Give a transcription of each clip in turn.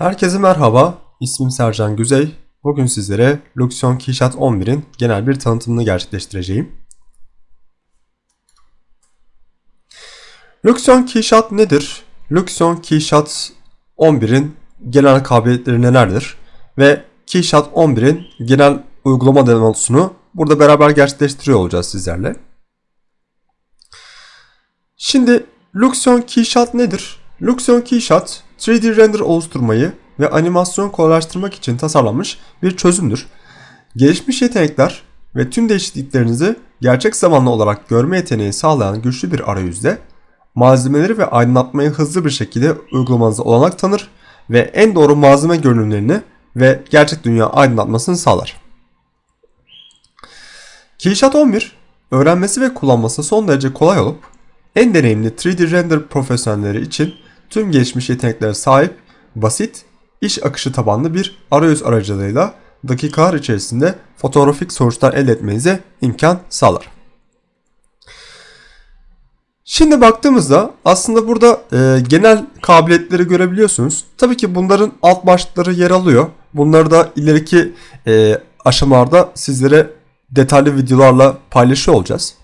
Herkese merhaba, ismim Sercan Güzey. Bugün sizlere Luxion Keyshot 11'in genel bir tanıtımını gerçekleştireceğim. Luxion Keyshot nedir? Luxion Keyshot 11'in genel kabiliyetleri nelerdir? Ve Keyshot 11'in genel uygulama demosunu burada beraber gerçekleştiriyor olacağız sizlerle. Şimdi Luxion Keyshot nedir? Luxion Keyshot 3D render oluşturmayı ve animasyon kolaylaştırmak için tasarlanmış bir çözümdür. Gelişmiş yetenekler ve tüm değişikliklerinizi gerçek zamanlı olarak görme yeteneği sağlayan güçlü bir arayüzde malzemeleri ve aydınlatmayı hızlı bir şekilde uygulamanıza olanak tanır ve en doğru malzeme görünümlerini ve gerçek dünya aydınlatmasını sağlar. Keyshot 11 öğrenmesi ve kullanması son derece kolay olup en deneyimli 3D render profesyonelleri için tüm gelişmiş yeteneklere sahip, basit, iş akışı tabanlı bir arayüz aracılığıyla dakikalar içerisinde fotoğrafik sonuçlar elde etmenize imkan sağlar. Şimdi baktığımızda aslında burada e, genel kabiliyetleri görebiliyorsunuz. Tabii ki bunların alt başlıkları yer alıyor. Bunları da ileriki e, aşamalarda sizlere detaylı videolarla paylaşıyor olacağız.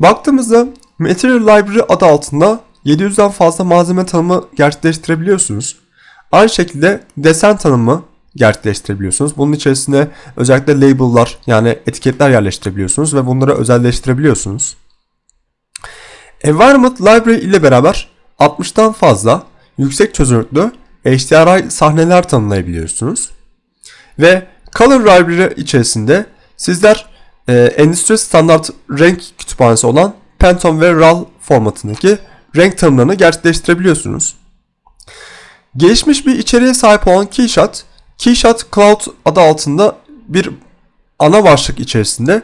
Baktığımızda Material Library adı altında 700'den fazla malzeme tanımı gerçekleştirebiliyorsunuz. Aynı şekilde desen tanımı gerçekleştirebiliyorsunuz. Bunun içerisine özellikle label'lar yani etiketler yerleştirebiliyorsunuz ve bunları özelleştirebiliyorsunuz. Environment Library ile beraber 60'tan fazla yüksek çözünürlüklü HDRI sahneler tanımlayabiliyorsunuz. Ve Color Library içerisinde sizler e, endüstri standart renk kütüphanesi olan Pantone ve RAL formatındaki renk tanımlarını gerçekleştirebiliyorsunuz. Gelişmiş bir içeriğe sahip olan Keyshot, Keyshot Cloud adı altında bir ana başlık içerisinde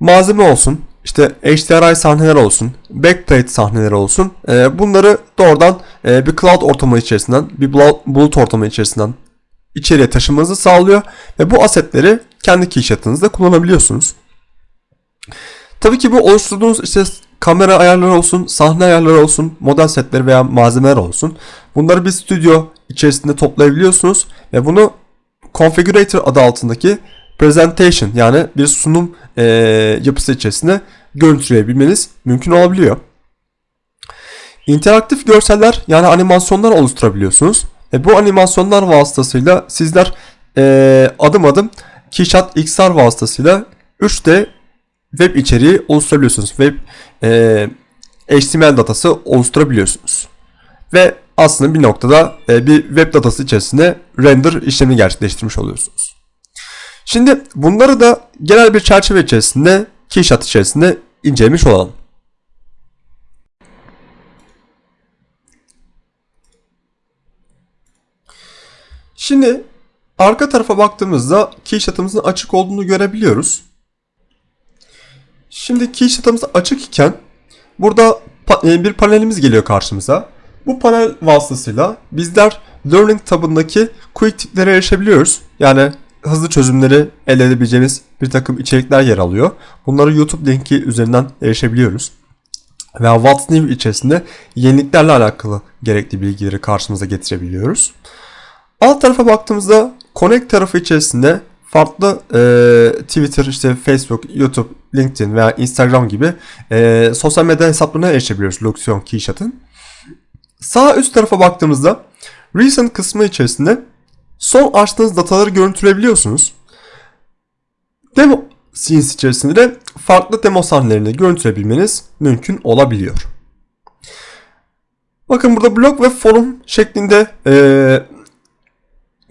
malzeme olsun, işte HDRI sahneler olsun, backplate sahneleri olsun. E, bunları doğrudan e, bir cloud ortamı içerisinden, bir bulut ortamı içerisinden içeriye taşımanızı sağlıyor ve bu asetleri kendi keyshot'ınızda kullanabiliyorsunuz. Tabii ki bu oluşturduğunuz işte kamera ayarları olsun, sahne ayarları olsun, model setleri veya malzemeler olsun. Bunları bir stüdyo içerisinde toplayabiliyorsunuz ve bunu Configurator adı altındaki presentation yani bir sunum e, yapısı içerisinde görüntüleyebilmeniz mümkün olabiliyor. İnteraktif görseller yani animasyonlar oluşturabiliyorsunuz. Ve bu animasyonlar vasıtasıyla sizler e, adım adım Keyshot XR vasıtasıyla 3D web içeriği oluşturabiliyorsunuz. Web e, HTML datası oluşturabiliyorsunuz. Ve aslında bir noktada e, bir web datası içerisinde render işlemini gerçekleştirmiş oluyorsunuz. Şimdi bunları da genel bir çerçeve içerisinde Keyshot içerisinde incelemiş olalım. Şimdi arka tarafa baktığımızda Keyshot'ımızın açık olduğunu görebiliyoruz. Şimdi Keyshot'ımız açık iken burada e, bir panelimiz geliyor karşımıza. Bu panel vasıtasıyla bizler Learning tabındaki quick tiplere erişebiliyoruz. Yani hızlı çözümleri elde edebileceğimiz bir takım içerikler yer alıyor. Bunları YouTube linki üzerinden erişebiliyoruz. Veya What's New içerisinde yeniliklerle alakalı gerekli bilgileri karşımıza getirebiliyoruz. Alt tarafa baktığımızda Connect tarafı içerisinde farklı e, Twitter, işte Facebook, YouTube, LinkedIn veya Instagram gibi e, sosyal medya hesaplarına erişebiliyoruz Luxion Keyshot'ın. Sağ üst tarafa baktığımızda Recent kısmı içerisinde son açtığınız dataları görüntüleyebiliyorsunuz. Demo scenes içerisinde de farklı demo sahnelerini görüntüleyebilmeniz mümkün olabiliyor. Bakın burada blog ve forum şeklinde e,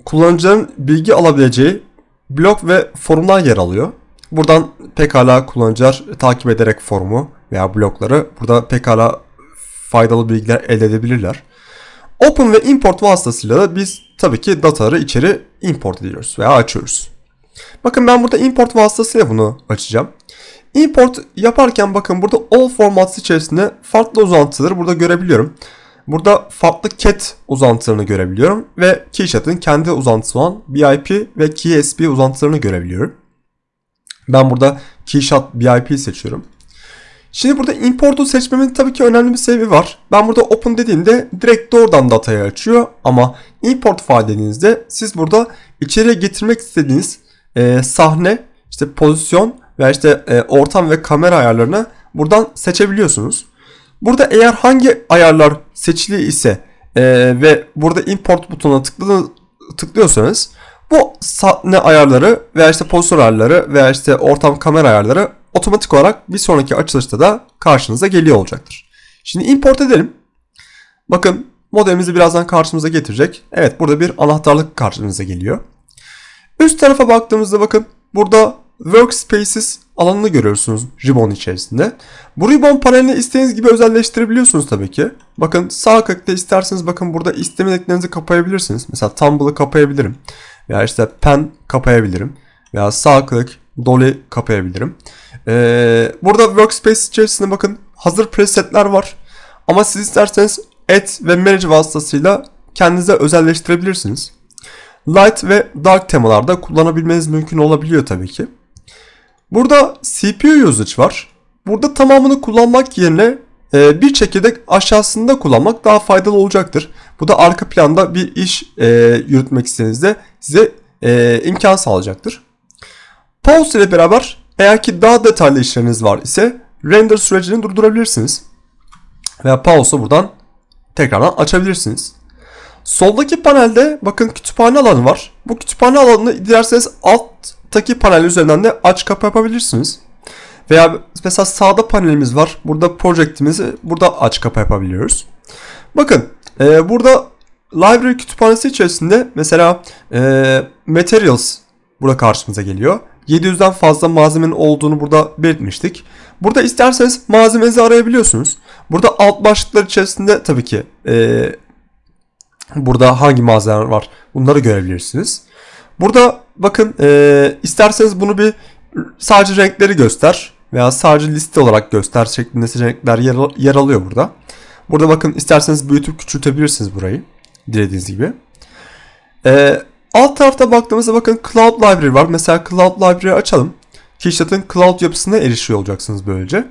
kullanıcıların bilgi alabileceği blog ve forumlar yer alıyor. Buradan pekala kullanıcılar takip ederek forumu veya blogları burada pekala faydalı bilgiler elde edebilirler. Open ve import vasıtasıyla da biz tabii ki dataları içeri import ediyoruz veya açıyoruz. Bakın ben burada import vasıtasıyla bunu açacağım. Import yaparken bakın burada all formats içerisinde farklı uzantıları burada görebiliyorum. Burada farklı cat uzantılarını görebiliyorum ve Keyshot'ın kendi uzantısı olan BIP ve KeySP uzantılarını görebiliyorum. Ben burada Keyshot BIP seçiyorum. Şimdi burada import'u seçmemin tabii ki önemli bir sebebi var. Ben burada open dediğimde direkt doğrudan datayı açıyor ama import file siz burada içeriye getirmek istediğiniz e, sahne, işte pozisyon veya işte e, ortam ve kamera ayarlarını buradan seçebiliyorsunuz. Burada eğer hangi ayarlar seçili ise e, ve burada import butonuna tıklı, tıklıyorsanız bu sahne ayarları veya işte pozisyon ayarları veya işte ortam kamera ayarları otomatik olarak bir sonraki açılışta da karşınıza geliyor olacaktır. Şimdi import edelim. Bakın modelimizi birazdan karşımıza getirecek. Evet burada bir anahtarlık karşımıza geliyor. Üst tarafa baktığımızda bakın burada Workspaces alanını görüyorsunuz ribbon içerisinde. Bu ribbon panelini istediğiniz gibi özelleştirebiliyorsunuz tabii ki. Bakın sağ klikte isterseniz bakın burada istemediklerinizi kapayabilirsiniz. Mesela Tumble'ı kapayabilirim. Veya işte Pen kapayabilirim. Veya sağ klik Dolly kapayabilirim. Ee, burada Workspace içerisinde bakın hazır presetler var. Ama siz isterseniz Add ve Manage vasıtasıyla kendinize özelleştirebilirsiniz. Light ve Dark temalarda kullanabilmeniz mümkün olabiliyor tabii ki. Burada CPU usage var. Burada tamamını kullanmak yerine bir çekirdek aşağısında kullanmak daha faydalı olacaktır. Bu da arka planda bir iş e, yürütmek istediğinizde size e, imkan sağlayacaktır. Pause ile beraber eğer ki daha detaylı işleriniz var ise render sürecini durdurabilirsiniz. Veya pause'u buradan tekrardan açabilirsiniz. Soldaki panelde bakın kütüphane alanı var. Bu kütüphane alanını dilerseniz alttaki panel üzerinden de aç kapa yapabilirsiniz. Veya mesela sağda panelimiz var. Burada projectimizi burada aç kapa yapabiliyoruz. Bakın e, burada library kütüphanesi içerisinde mesela e, materials burada karşımıza geliyor. 700'den fazla malzemenin olduğunu burada belirtmiştik. Burada isterseniz malzemenizi arayabiliyorsunuz. Burada alt başlıklar içerisinde tabii ki e, burada hangi malzemeler var bunları görebilirsiniz. Burada bakın e, isterseniz bunu bir sadece renkleri göster veya sadece liste olarak göster şeklinde seçenekler yer, yer alıyor burada. Burada bakın isterseniz büyütüp küçültebilirsiniz burayı dilediğiniz gibi. E, alt tarafta baktığımızda bakın Cloud Library var. Mesela Cloud Library açalım. Keyshot'ın Cloud yapısına erişiyor olacaksınız böylece.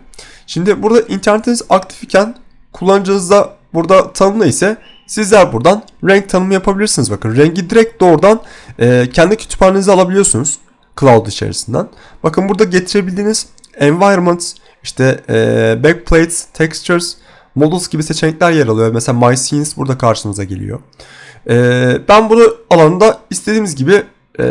Şimdi burada internetiniz aktif iken kullanıcınızda burada tanımlı ise sizler buradan renk tanımı yapabilirsiniz. Bakın rengi direkt doğrudan e, kendi kütüphanenize alabiliyorsunuz. Cloud içerisinden. Bakın burada getirebildiğiniz environment, işte e, backplates, textures, models gibi seçenekler yer alıyor. Mesela my scenes burada karşınıza geliyor. E, ben bunu alanında istediğimiz gibi e,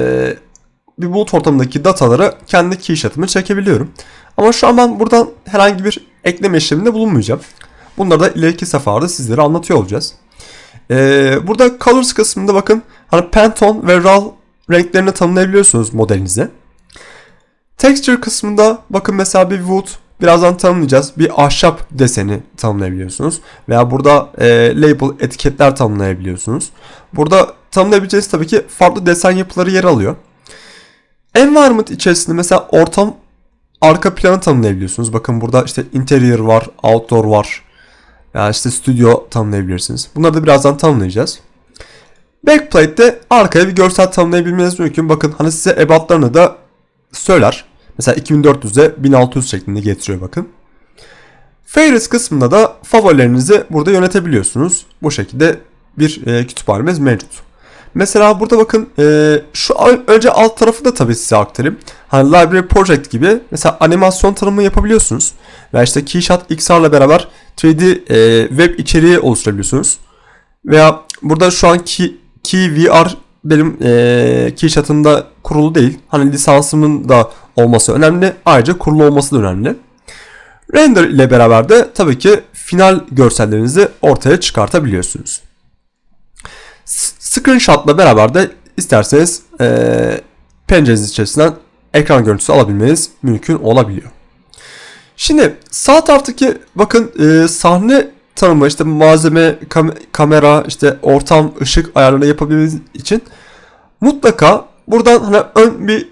bir bulut ortamındaki dataları kendi keyshot'ıma çekebiliyorum. Ama şu an ben buradan herhangi bir ekleme işleminde bulunmayacağım. Bunları da ileriki seferde sizlere anlatıyor olacağız. Ee, burada Colors kısmında bakın hani Pantone ve RAW renklerini tanımlayabiliyorsunuz modelinize. Texture kısmında bakın mesela bir wood birazdan tanımlayacağız. Bir ahşap deseni tanımlayabiliyorsunuz. Veya burada e, label etiketler tanımlayabiliyorsunuz. Burada tanımlayabileceğiniz tabii ki farklı desen yapıları yer alıyor. Environment içerisinde mesela ortam arka planı tanımlayabiliyorsunuz. Bakın burada işte interior var, outdoor var. Yani işte stüdyo tanımlayabilirsiniz. Bunları da birazdan tanımlayacağız. Backplate'de arkaya bir görsel tanımlayabilmeniz mümkün. Bakın hani size ebatlarını da söyler. Mesela 2400'e 1600 şeklinde getiriyor bakın. Favorites kısmında da favorilerinizi burada yönetebiliyorsunuz. Bu şekilde bir e, kütüphanemiz mevcut. Mesela burada bakın e, şu önce alt tarafı da tabii size aktarayım. Hani Library Project gibi mesela animasyon tanımı yapabiliyorsunuz. Veya işte Keyshot XR'la beraber 3D e, web içeriği oluşturabiliyorsunuz. Veya burada şu an Key, VR benim e, Keyshot'ın kurulu değil. Hani lisansımın da olması önemli. Ayrıca kurulu olması da önemli. Render ile beraber de tabii ki final görsellerinizi ortaya çıkartabiliyorsunuz. Screenshot'la beraber de isterseniz e, pencereniz içerisinden ekran görüntüsü alabilmeniz mümkün olabiliyor. Şimdi sağ taraftaki bakın e, sahne tanımı işte malzeme, kam- kamera, işte ortam, ışık ayarlarını yapabilmeniz için mutlaka buradan hani ön bir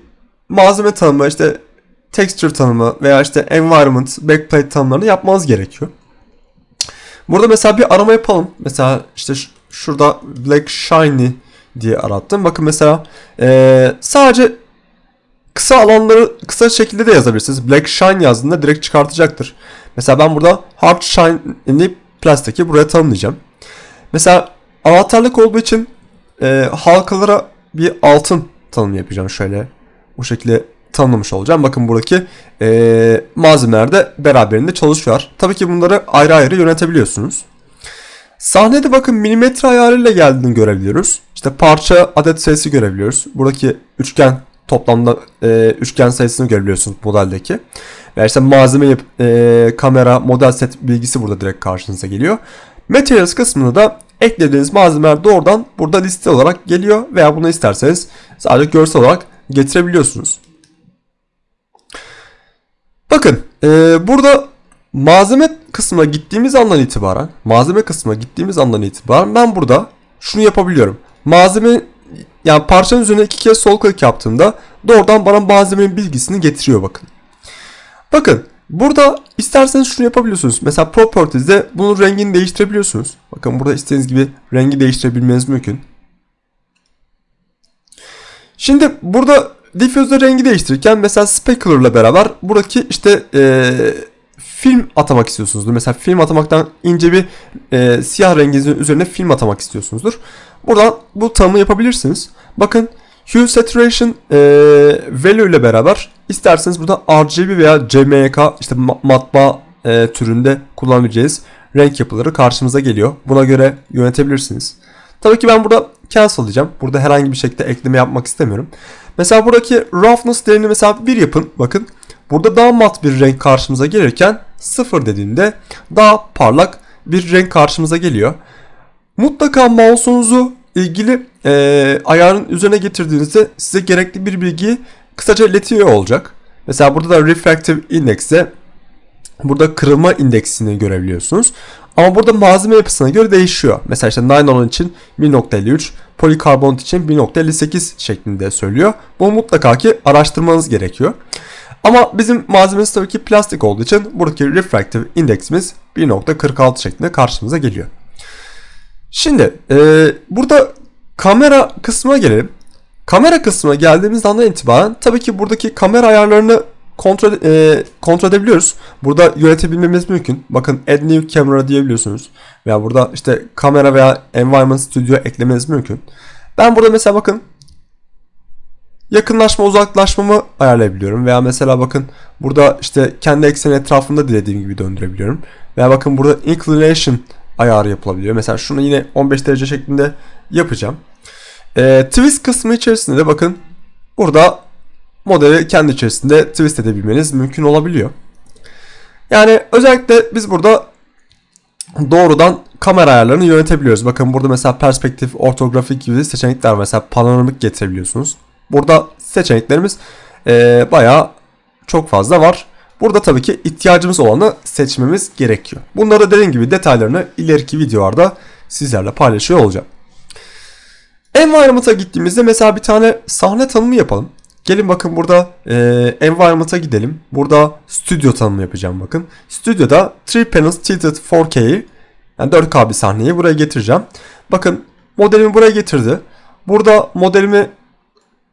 malzeme tanımı, işte texture tanımı veya işte environment, backplate tanımlarını yapmanız gerekiyor. Burada mesela bir arama yapalım. Mesela işte şurada black shiny diye arattım. Bakın mesela e, sadece kısa alanları kısa şekilde de yazabilirsiniz. Black Shine yazdığında direkt çıkartacaktır. Mesela ben burada Hard Shine'li plastiki buraya tanımlayacağım. Mesela anahtarlık olduğu için e, halkalara bir altın tanım yapacağım. Şöyle bu şekilde tanımlamış olacağım. Bakın buradaki e, malzemeler de beraberinde çalışıyor. Tabii ki bunları ayrı ayrı yönetebiliyorsunuz. Sahnede bakın milimetre ayarıyla geldiğini görebiliyoruz. İşte parça adet sayısı görebiliyoruz. Buradaki üçgen toplamda e, üçgen sayısını görebiliyorsunuz modeldeki. Ve işte malzeme, e, kamera, model set bilgisi burada direkt karşınıza geliyor. Materials kısmında da eklediğiniz malzemeler doğrudan burada liste olarak geliyor veya bunu isterseniz sadece görsel olarak getirebiliyorsunuz. Bakın e, burada malzeme kısmına gittiğimiz andan itibaren malzeme kısmına gittiğimiz andan itibaren ben burada şunu yapabiliyorum. Malzeme yani parçanın üzerine iki kez sol klik yaptığımda doğrudan bana malzemenin bilgisini getiriyor bakın. Bakın burada isterseniz şunu yapabiliyorsunuz. Mesela Properties'de bunun rengini değiştirebiliyorsunuz. Bakın burada istediğiniz gibi rengi değiştirebilmeniz mümkün. Şimdi burada diffuse'da rengi değiştirirken mesela specular ile beraber buradaki işte e, film atamak istiyorsunuzdur. Mesela film atamaktan ince bir e, siyah rengin üzerine film atamak istiyorsunuzdur. Buradan bu tanımı yapabilirsiniz. Bakın Hue Saturation e, Value ile beraber isterseniz burada RGB veya CMYK işte matbaa e, türünde kullanabileceğiz renk yapıları karşımıza geliyor. Buna göre yönetebilirsiniz. Tabii ki ben burada cancel diyeceğim. Burada herhangi bir şekilde ekleme yapmak istemiyorum. Mesela buradaki roughness değerini mesela 1 yapın. Bakın burada daha mat bir renk karşımıza gelirken 0 dediğimde daha parlak bir renk karşımıza geliyor. Mutlaka mouse'unuzu ilgili e, ayarın üzerine getirdiğinizde size gerekli bir bilgiyi kısaca iletiyor olacak. Mesela burada da refractive index'e burada kırılma indeksini görebiliyorsunuz. Ama burada malzeme yapısına göre değişiyor. Mesela işte nylon için 1.53, polikarbonat için 1.58 şeklinde söylüyor. Bu mutlaka ki araştırmanız gerekiyor. Ama bizim malzememiz tabii ki plastik olduğu için buradaki refractive indeksimiz 1.46 şeklinde karşımıza geliyor. Şimdi e, burada kamera kısmına gelelim. Kamera kısmına geldiğimiz andan itibaren tabii ki buradaki kamera ayarlarını kontrol, e, kontrol edebiliyoruz. Burada yönetebilmemiz mümkün. Bakın add new camera diyebiliyorsunuz. Veya burada işte kamera veya environment studio eklemeniz mümkün. Ben burada mesela bakın yakınlaşma uzaklaşmamı ayarlayabiliyorum. Veya mesela bakın burada işte kendi ekseni etrafında dilediğim gibi döndürebiliyorum. Veya bakın burada inclination ayarı yapılabiliyor. Mesela şunu yine 15 derece şeklinde yapacağım. E, twist kısmı içerisinde de bakın burada modeli kendi içerisinde twist edebilmeniz mümkün olabiliyor. Yani özellikle biz burada doğrudan kamera ayarlarını yönetebiliyoruz. Bakın burada mesela perspektif, ortografik gibi seçenekler. Mesela panoramik getirebiliyorsunuz. Burada seçeneklerimiz e, bayağı çok fazla var. Burada tabii ki ihtiyacımız olanı seçmemiz gerekiyor. Bunları dediğim gibi detaylarını ileriki videolarda sizlerle paylaşıyor olacağım. Environment'a gittiğimizde mesela bir tane sahne tanımı yapalım. Gelin bakın burada e, Environment'a gidelim. Burada stüdyo tanımı yapacağım bakın. Stüdyoda 3 panels tilted 4K'yi yani 4K bir sahneyi buraya getireceğim. Bakın modelimi buraya getirdi. Burada modelimi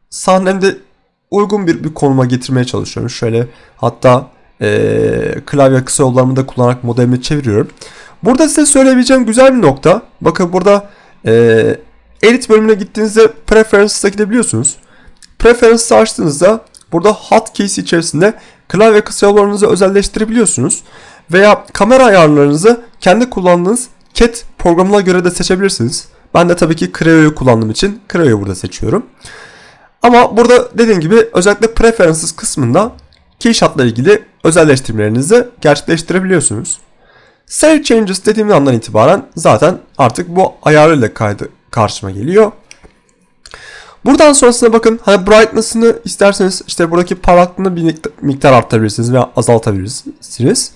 sahnemde uygun bir, bir konuma getirmeye çalışıyorum. Şöyle hatta e, klavye kısa yollarımı da kullanarak modelimi çeviriyorum. Burada size söyleyebileceğim güzel bir nokta. Bakın burada e, edit bölümüne gittiğinizde preferences'a gidebiliyorsunuz. Preferences açtığınızda burada hotkeys içerisinde klavye kısa yollarınızı özelleştirebiliyorsunuz. Veya kamera ayarlarınızı kendi kullandığınız CAT programına göre de seçebilirsiniz. Ben de tabii ki Creo'yu kullandığım için Creo'yu burada seçiyorum. Ama burada dediğim gibi özellikle preferences kısmında keyshot'la ilgili özelleştirmelerinizi gerçekleştirebiliyorsunuz. Save changes dediğim andan itibaren zaten artık bu ayarıyla kaydı karşıma geliyor. Buradan sonrasına bakın hani brightness'ını isterseniz işte buradaki parlaklığını bir miktar arttırabilirsiniz veya azaltabilirsiniz.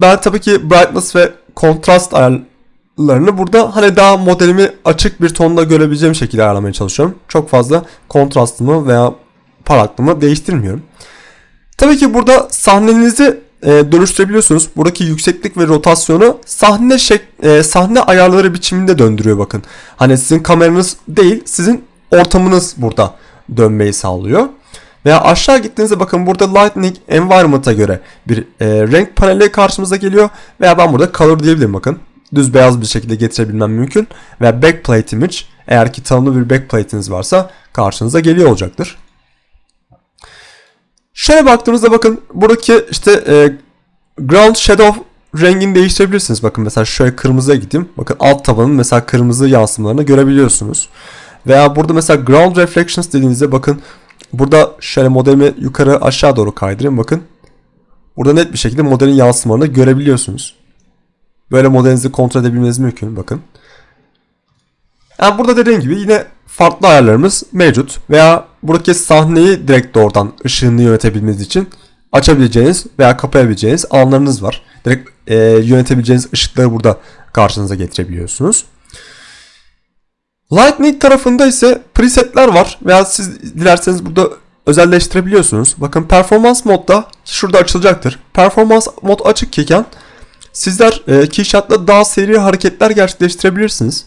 Ben tabii ki brightness ve kontrast ayarlarını burada hani daha modelimi açık bir tonda görebileceğim şekilde ayarlamaya çalışıyorum. Çok fazla kontrastımı veya parlaklığımı değiştirmiyorum. Tabii ki burada sahnenizi e, dönüştürebiliyorsunuz. Buradaki yükseklik ve rotasyonu sahne şek e, sahne ayarları biçiminde döndürüyor bakın. Hani sizin kameranız değil, sizin ortamınız burada dönmeyi sağlıyor. Veya aşağı gittiğinizde bakın burada Lightning Environment'a göre bir e, renk paneli karşımıza geliyor. Veya ben burada Color diyebilirim bakın. Düz beyaz bir şekilde getirebilmem mümkün. Veya Backplate Image eğer ki tanımlı bir backplate'iniz varsa karşınıza geliyor olacaktır. Şöyle baktığımızda bakın buradaki işte e, ground shadow rengini değiştirebilirsiniz. Bakın mesela şöyle kırmızıya gideyim. Bakın alt tabanın mesela kırmızı yansımalarını görebiliyorsunuz. Veya burada mesela ground reflections dediğinizde bakın burada şöyle modelimi yukarı aşağı doğru kaydırayım. Bakın burada net bir şekilde modelin yansımalarını görebiliyorsunuz. Böyle modelinizi kontrol edebilmeniz mümkün. Bakın. Yani burada dediğim gibi yine farklı ayarlarımız mevcut. Veya buradaki sahneyi direkt doğrudan ışığını yönetebilmeniz için açabileceğiniz veya kapayabileceğiniz alanlarınız var. Direkt e, yönetebileceğiniz ışıkları burada karşınıza getirebiliyorsunuz. Lightning tarafında ise presetler var veya siz dilerseniz burada özelleştirebiliyorsunuz. Bakın performans modda şurada açılacaktır. Performans mod açık iken sizler e, keyshot'la daha seri hareketler gerçekleştirebilirsiniz.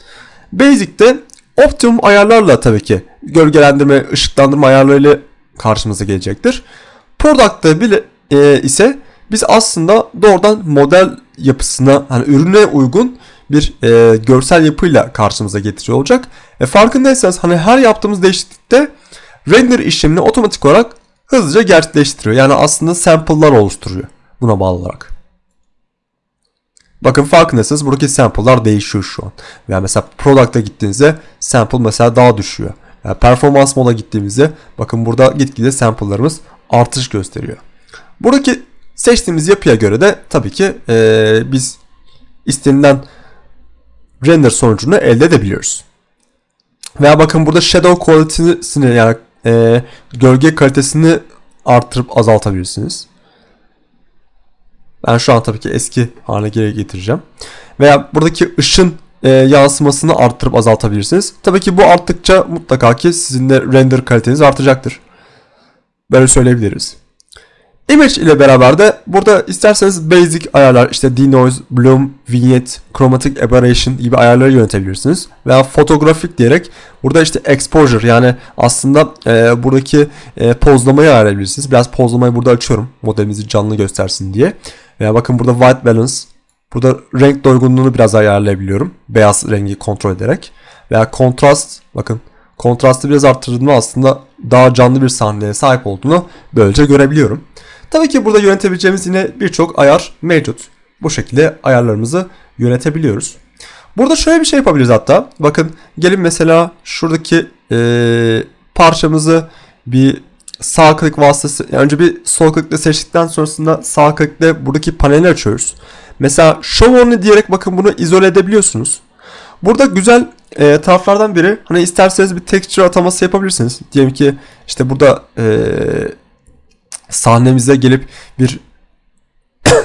Basic'te optimum ayarlarla tabii ki gölgelendirme, ışıklandırma ayarlarıyla karşımıza gelecektir. Product'ta bile e, ise biz aslında doğrudan model yapısına hani ürüne uygun bir e, görsel yapıyla karşımıza getiriyor olacak. E, farkındaysanız hani her yaptığımız değişiklikte render işlemini otomatik olarak hızlıca gerçekleştiriyor. Yani aslında sample'lar oluşturuyor buna bağlı olarak. Bakın farkındaysanız buradaki sample'lar değişiyor şu an. Veya mesela product'a gittiğinizde sample mesela daha düşüyor. Yani performans moda gittiğimizde bakın burada gitgide sample'larımız artış gösteriyor. Buradaki seçtiğimiz yapıya göre de tabii ki ee, biz istenilen render sonucunu elde edebiliyoruz. Veya bakın burada shadow quality'sini yani e, gölge kalitesini arttırıp azaltabilirsiniz. Ben şu an tabii ki eski haline geri getireceğim. Veya buradaki ışın e, yansımasını arttırıp azaltabilirsiniz. Tabii ki bu arttıkça mutlaka ki sizin de render kaliteniz artacaktır. Böyle söyleyebiliriz. Image ile beraber de burada isterseniz basic ayarlar işte denoise, bloom, vignette, chromatic aberration gibi ayarları yönetebilirsiniz. Veya fotografik diyerek burada işte exposure yani aslında e, buradaki e, pozlamayı ayarlayabilirsiniz. Biraz pozlamayı burada açıyorum modelimizi canlı göstersin diye. Veya bakın burada white balance. Burada renk doygunluğunu biraz ayarlayabiliyorum. Beyaz rengi kontrol ederek. Veya kontrast bakın kontrastı biraz arttırdığımda aslında daha canlı bir sahneye sahip olduğunu böylece görebiliyorum. Tabii ki burada yönetebileceğimiz yine birçok ayar mevcut. Bu şekilde ayarlarımızı yönetebiliyoruz. Burada şöyle bir şey yapabiliriz hatta. Bakın gelin mesela şuradaki e, parçamızı bir sağ klik vasıtası önce bir sol klikle seçtikten sonrasında sağ klikle buradaki paneli açıyoruz. Mesela show only diyerek bakın bunu izole edebiliyorsunuz. Burada güzel e, taraflardan biri hani isterseniz bir texture ataması yapabilirsiniz. Diyelim ki işte burada e, sahnemize gelip bir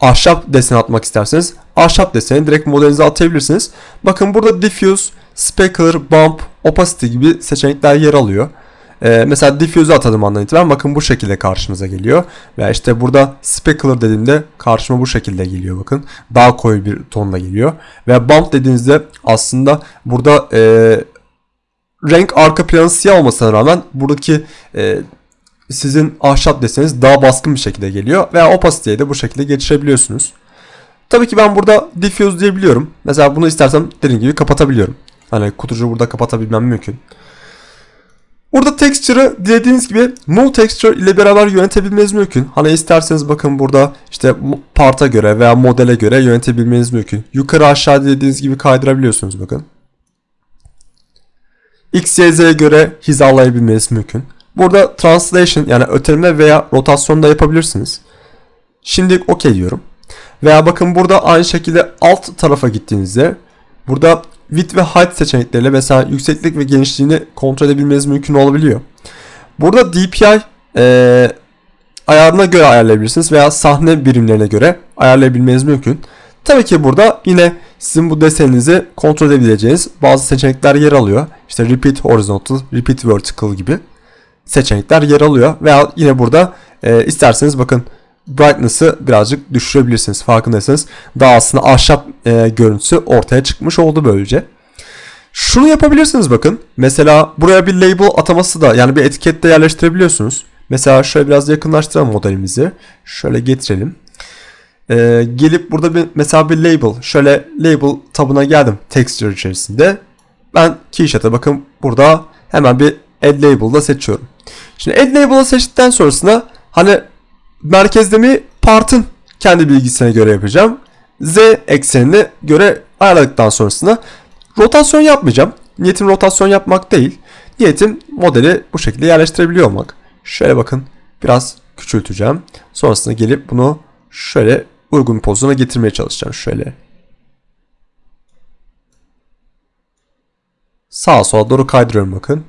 ahşap desen atmak isterseniz ahşap deseni direkt modelinize atabilirsiniz. Bakın burada diffuse, specular, bump, opacity gibi seçenekler yer alıyor. Ee, mesela diffuse'u atadım andan itibaren bakın bu şekilde karşımıza geliyor. Ve işte burada specular dediğimde karşıma bu şekilde geliyor bakın. Daha koyu bir tonla geliyor. Ve bump dediğinizde aslında burada e, renk arka planı siyah olmasına rağmen buradaki e, sizin ahşap deseniz daha baskın bir şekilde geliyor. Veya opacity'ye de bu şekilde geçirebiliyorsunuz. Tabii ki ben burada diffuse diyebiliyorum. Mesela bunu istersem dediğim gibi kapatabiliyorum. Hani kutucuğu burada kapatabilmem mümkün. Burada texture'ı dilediğiniz gibi move texture ile beraber yönetebilmeniz mümkün. Hani isterseniz bakın burada işte parta göre veya modele göre yönetebilmeniz mümkün. Yukarı aşağı dilediğiniz gibi kaydırabiliyorsunuz bakın. X, Y, Z'ye göre hizalayabilmeniz mümkün. Burada translation yani öteleme veya rotasyon da yapabilirsiniz. Şimdi OK diyorum. Veya bakın burada aynı şekilde alt tarafa gittiğinizde burada width ve height seçenekleriyle mesela yükseklik ve genişliğini kontrol edebilmeniz mümkün olabiliyor. Burada DPI e, ayarına göre ayarlayabilirsiniz veya sahne birimlerine göre ayarlayabilmeniz mümkün. Tabii ki burada yine sizin bu deseninizi kontrol edebileceğiniz bazı seçenekler yer alıyor. İşte repeat horizontal, repeat vertical gibi seçenekler yer alıyor. Veya yine burada e, isterseniz bakın brightness'ı birazcık düşürebilirsiniz. Farkındaysanız daha aslında ahşap e, görüntüsü ortaya çıkmış oldu böylece. Şunu yapabilirsiniz bakın. Mesela buraya bir label ataması da yani bir etikette yerleştirebiliyorsunuz. Mesela şöyle biraz yakınlaştıralım modelimizi. Şöyle getirelim. Ee, gelip burada bir mesela bir label. Şöyle label tabına geldim texture içerisinde. Ben Keyshot'a bakın burada hemen bir add label'da seçiyorum. Şimdi add label'ı seçtikten sonrasında hani merkezde mi partın kendi bilgisine göre yapacağım. Z eksenine göre ayarladıktan sonrasında rotasyon yapmayacağım. Niyetim rotasyon yapmak değil. Niyetim modeli bu şekilde yerleştirebiliyor olmak. Şöyle bakın biraz küçülteceğim. Sonrasında gelip bunu şöyle uygun bir getirmeye çalışacağım. Şöyle. Sağa sola doğru kaydırıyorum bakın.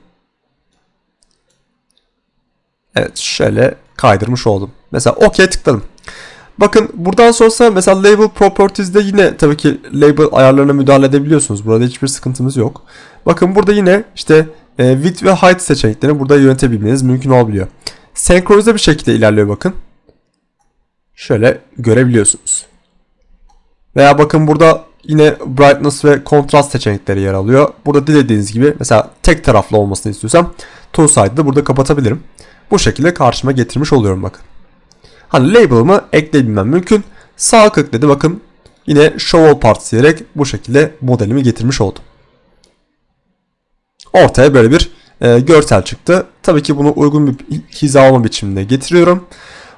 Evet şöyle kaydırmış oldum. Mesela OK tıkladım. Bakın buradan sonrasında mesela label properties'de yine tabii ki label ayarlarına müdahale edebiliyorsunuz. Burada hiçbir sıkıntımız yok. Bakın burada yine işte e, width ve height seçeneklerini burada yönetebilmeniz mümkün olabiliyor. Senkronize bir şekilde ilerliyor bakın. Şöyle görebiliyorsunuz. Veya bakın burada yine brightness ve kontrast seçenekleri yer alıyor. Burada dilediğiniz gibi mesela tek taraflı olmasını istiyorsam two side'ı burada kapatabilirim. Bu şekilde karşıma getirmiş oluyorum bakın. Hani label'ımı ekleyebilmem mümkün. Sağ klik dedi bakın yine show all parts diyerek bu şekilde modelimi getirmiş oldum. Ortaya böyle bir e, görsel çıktı. Tabii ki bunu uygun bir hizalama biçiminde getiriyorum.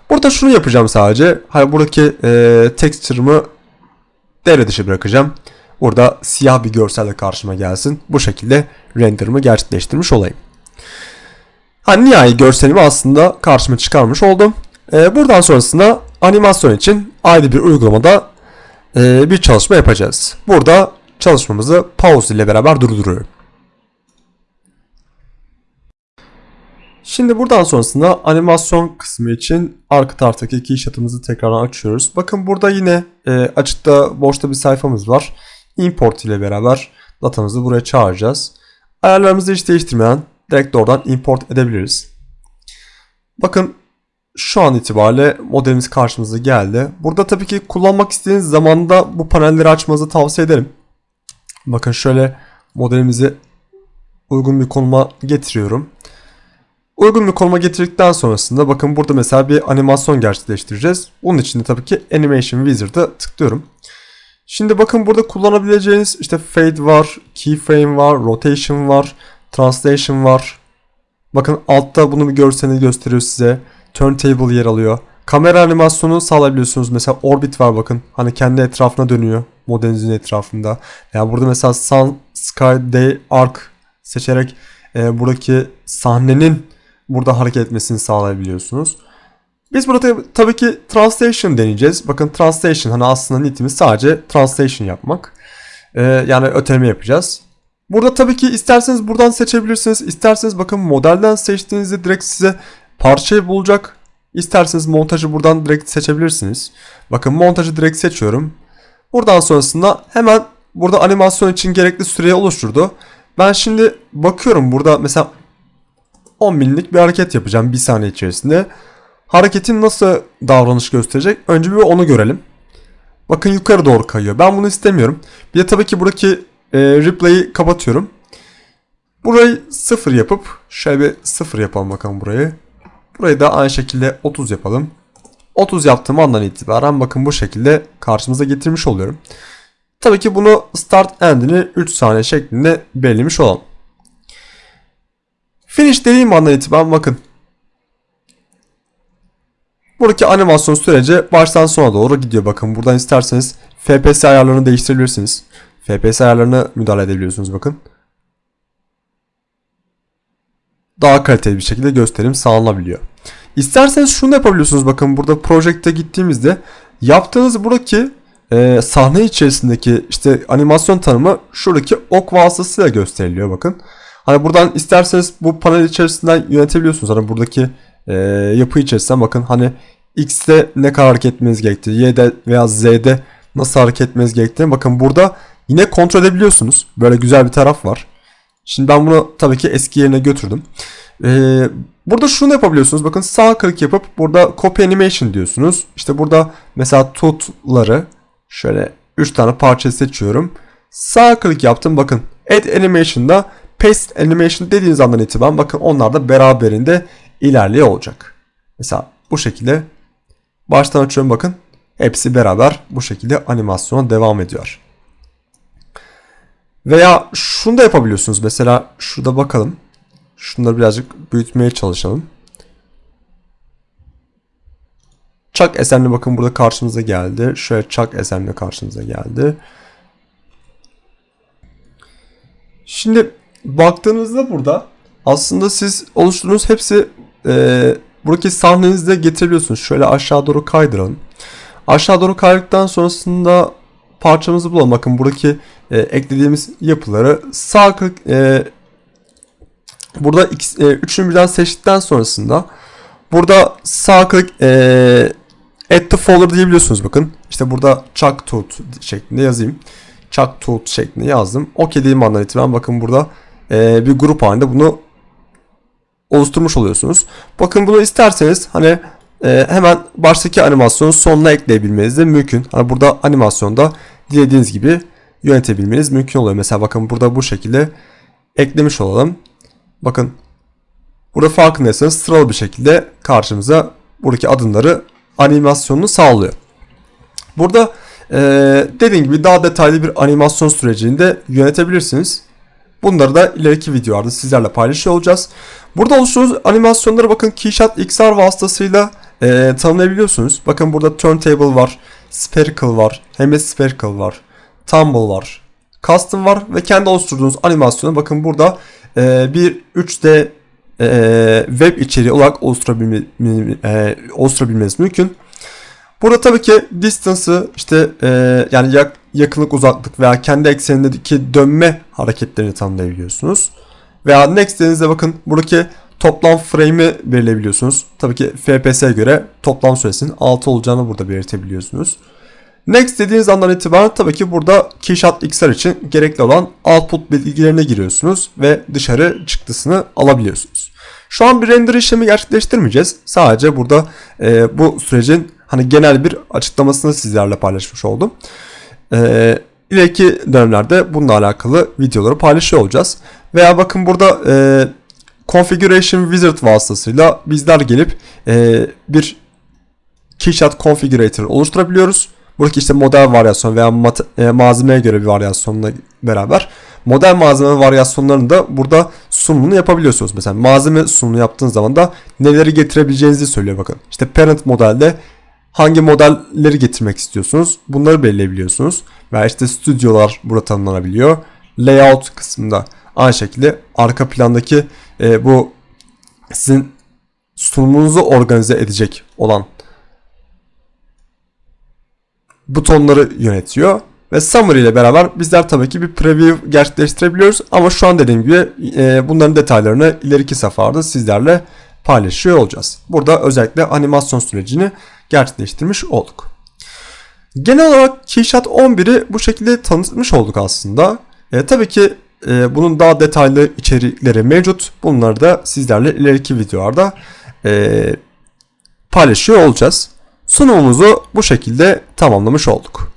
Burada şunu yapacağım sadece. Hani buradaki e, texture'ımı devre dışı bırakacağım. Burada siyah bir görselle karşıma gelsin. Bu şekilde render'ımı gerçekleştirmiş olayım. Hani nihai görselimi aslında karşıma çıkarmış oldum. Ee, buradan sonrasında animasyon için ayrı bir uygulamada e, bir çalışma yapacağız. Burada çalışmamızı pause ile beraber durduruyorum. Şimdi buradan sonrasında animasyon kısmı için arka taraftaki keyshot'ımızı tekrar açıyoruz. Bakın burada yine e, açıkta boşta bir sayfamız var. Import ile beraber datamızı buraya çağıracağız. Ayarlarımızı hiç değiştirmeden direkt oradan import edebiliriz. Bakın şu an itibariyle modelimiz karşımıza geldi. Burada tabii ki kullanmak istediğiniz zamanda bu panelleri açmanızı tavsiye ederim. Bakın şöyle modelimizi uygun bir konuma getiriyorum. Uygun bir konuma getirdikten sonrasında bakın burada mesela bir animasyon gerçekleştireceğiz. Bunun için de tabii ki Animation Wizard'a tıklıyorum. Şimdi bakın burada kullanabileceğiniz işte fade var, keyframe var, rotation var, translation var. Bakın altta bunu bir görseni gösteriyor size. Turntable yer alıyor. Kamera animasyonu sağlayabiliyorsunuz. Mesela orbit var bakın. Hani kendi etrafına dönüyor. Modelinizin etrafında. Yani burada mesela sun, sky, day, arc seçerek e, buradaki sahnenin burada hareket etmesini sağlayabiliyorsunuz. Biz burada tabii ki translation deneyeceğiz. Bakın translation hani aslında niyetimiz sadece translation yapmak. Ee, yani öteleme yapacağız. Burada tabii ki isterseniz buradan seçebilirsiniz. İsterseniz bakın modelden seçtiğinizde direkt size parçayı bulacak. İsterseniz montajı buradan direkt seçebilirsiniz. Bakın montajı direkt seçiyorum. Buradan sonrasında hemen burada animasyon için gerekli süreyi oluşturdu. Ben şimdi bakıyorum burada mesela 10 milimlik bir hareket yapacağım bir saniye içerisinde. Hareketin nasıl davranış gösterecek? Önce bir onu görelim. Bakın yukarı doğru kayıyor. Ben bunu istemiyorum. Bir de tabii ki buradaki e, replay'i kapatıyorum. Burayı 0 yapıp şöyle bir 0 yapalım bakalım burayı. Burayı da aynı şekilde 30 yapalım. 30 yaptığım andan itibaren bakın bu şekilde karşımıza getirmiş oluyorum. Tabii ki bunu start end'ini 3 saniye şeklinde belirlemiş olalım. Finish dediğim andan itibaren bakın. Buradaki animasyon süreci baştan sona doğru gidiyor. Bakın buradan isterseniz FPS ayarlarını değiştirebilirsiniz. FPS ayarlarını müdahale edebiliyorsunuz bakın. Daha kaliteli bir şekilde gösterim sağlanabiliyor. İsterseniz şunu da yapabiliyorsunuz. Bakın burada projekte gittiğimizde yaptığınız buradaki e, sahne içerisindeki işte animasyon tanımı şuradaki ok vasıtasıyla gösteriliyor bakın. Hani buradan isterseniz bu panel içerisinden yönetebiliyorsunuz. Hani buradaki e, yapı içerisinden bakın hani X'te ne kadar hareket etmeniz gerektiği, Y'de veya Z'de nasıl hareket etmeniz gerektiğini bakın burada yine kontrol edebiliyorsunuz. Böyle güzel bir taraf var. Şimdi ben bunu tabii ki eski yerine götürdüm. Ee, burada şunu yapabiliyorsunuz. Bakın sağ klik yapıp burada copy animation diyorsunuz. İşte burada mesela tutları şöyle 3 tane parça seçiyorum. Sağ klik yaptım. Bakın add animation'da paste animation dediğiniz andan itibaren bakın onlar da beraberinde ilerliyor olacak. Mesela bu şekilde baştan açıyorum bakın. Hepsi beraber bu şekilde animasyona devam ediyor. Veya şunu da yapabiliyorsunuz. Mesela şurada bakalım. Şunları birazcık büyütmeye çalışalım. Chuck Esenli bakın burada karşımıza geldi. Şöyle Chuck Esenli karşımıza geldi. Şimdi baktığınızda burada aslında siz oluşturduğunuz hepsi e, buradaki sahnenizde getirebiliyorsunuz. Şöyle aşağı doğru kaydıralım. Aşağı doğru kaydıktan sonrasında parçamızı bulalım. Bakın buradaki e, eklediğimiz yapıları sağ klik e, burada e, üçünü birden seçtikten sonrasında burada sağ klik e, add to folder diyebiliyorsunuz bakın. İşte burada chuck tooth şeklinde yazayım. Chuck tooth şeklinde yazdım. OK dediğim andan itibaren bakın burada e, bir grup halinde bunu oluşturmuş oluyorsunuz. Bakın bunu isterseniz hani e, hemen baştaki animasyonun sonuna ekleyebilmeniz de mümkün. Hani burada animasyonda dilediğiniz gibi yönetebilmeniz mümkün oluyor. Mesela bakın burada bu şekilde eklemiş olalım. Bakın burada farkındaysanız sıralı bir şekilde karşımıza buradaki adımları animasyonunu sağlıyor. Burada e, dediğim gibi daha detaylı bir animasyon sürecini de yönetebilirsiniz. Bunları da ileriki videolarda sizlerle paylaşıyor olacağız. Burada oluşturduğunuz animasyonları bakın Keyshot XR vasıtasıyla e, tanımlayabiliyorsunuz. Bakın burada turntable var, spherical var, hemispherical var, tumble var, custom var ve kendi oluşturduğunuz animasyonu bakın burada e, bir 3D e, web içeriği olarak oluşturabilme, e, oluşturabilmeniz mümkün. Burada tabii ki distance'ı işte e, yani yak, yakınlık uzaklık veya kendi eksenindeki dönme hareketlerini tanımlayabiliyorsunuz. Veya next dediğinizde bakın buradaki toplam frame'i belirleyebiliyorsunuz. Tabii ki FPS'e göre toplam süresinin 6 olacağını burada belirtebiliyorsunuz. Next dediğiniz andan itibaren tabii ki burada Keyshot XR için gerekli olan output bilgilerine giriyorsunuz ve dışarı çıktısını alabiliyorsunuz. Şu an bir render işlemi gerçekleştirmeyeceğiz. Sadece burada e, bu sürecin hani genel bir açıklamasını sizlerle paylaşmış oldum. E, ileriki dönemlerde bununla alakalı videoları paylaşıyor olacağız. Veya bakın burada e, Configuration Wizard vasıtasıyla bizler gelip e, bir Keyshot Configurator oluşturabiliyoruz. Buradaki işte model varyasyon veya e, malzemeye göre bir varyasyonla beraber model malzeme varyasyonlarını da burada sunumunu yapabiliyorsunuz. Mesela malzeme sunumu yaptığınız zaman da neleri getirebileceğinizi söylüyor bakın. İşte parent modelde hangi modelleri getirmek istiyorsunuz bunları belirleyebiliyorsunuz. Veya işte stüdyolar burada tanımlanabiliyor. Layout kısmında aynı şekilde arka plandaki e, bu sizin sunumunuzu organize edecek olan butonları yönetiyor. Ve Summary ile beraber bizler tabii ki bir preview gerçekleştirebiliyoruz. Ama şu an dediğim gibi e, bunların detaylarını ileriki safhada sizlerle paylaşıyor olacağız. Burada özellikle animasyon sürecini gerçekleştirmiş olduk. Genel olarak Keyshot 11'i bu şekilde tanıtmış olduk aslında. E, tabii ki e, bunun daha detaylı içerikleri mevcut. Bunları da sizlerle ileriki videolarda e, paylaşıyor olacağız. Sunumumuzu bu şekilde tamamlamış olduk.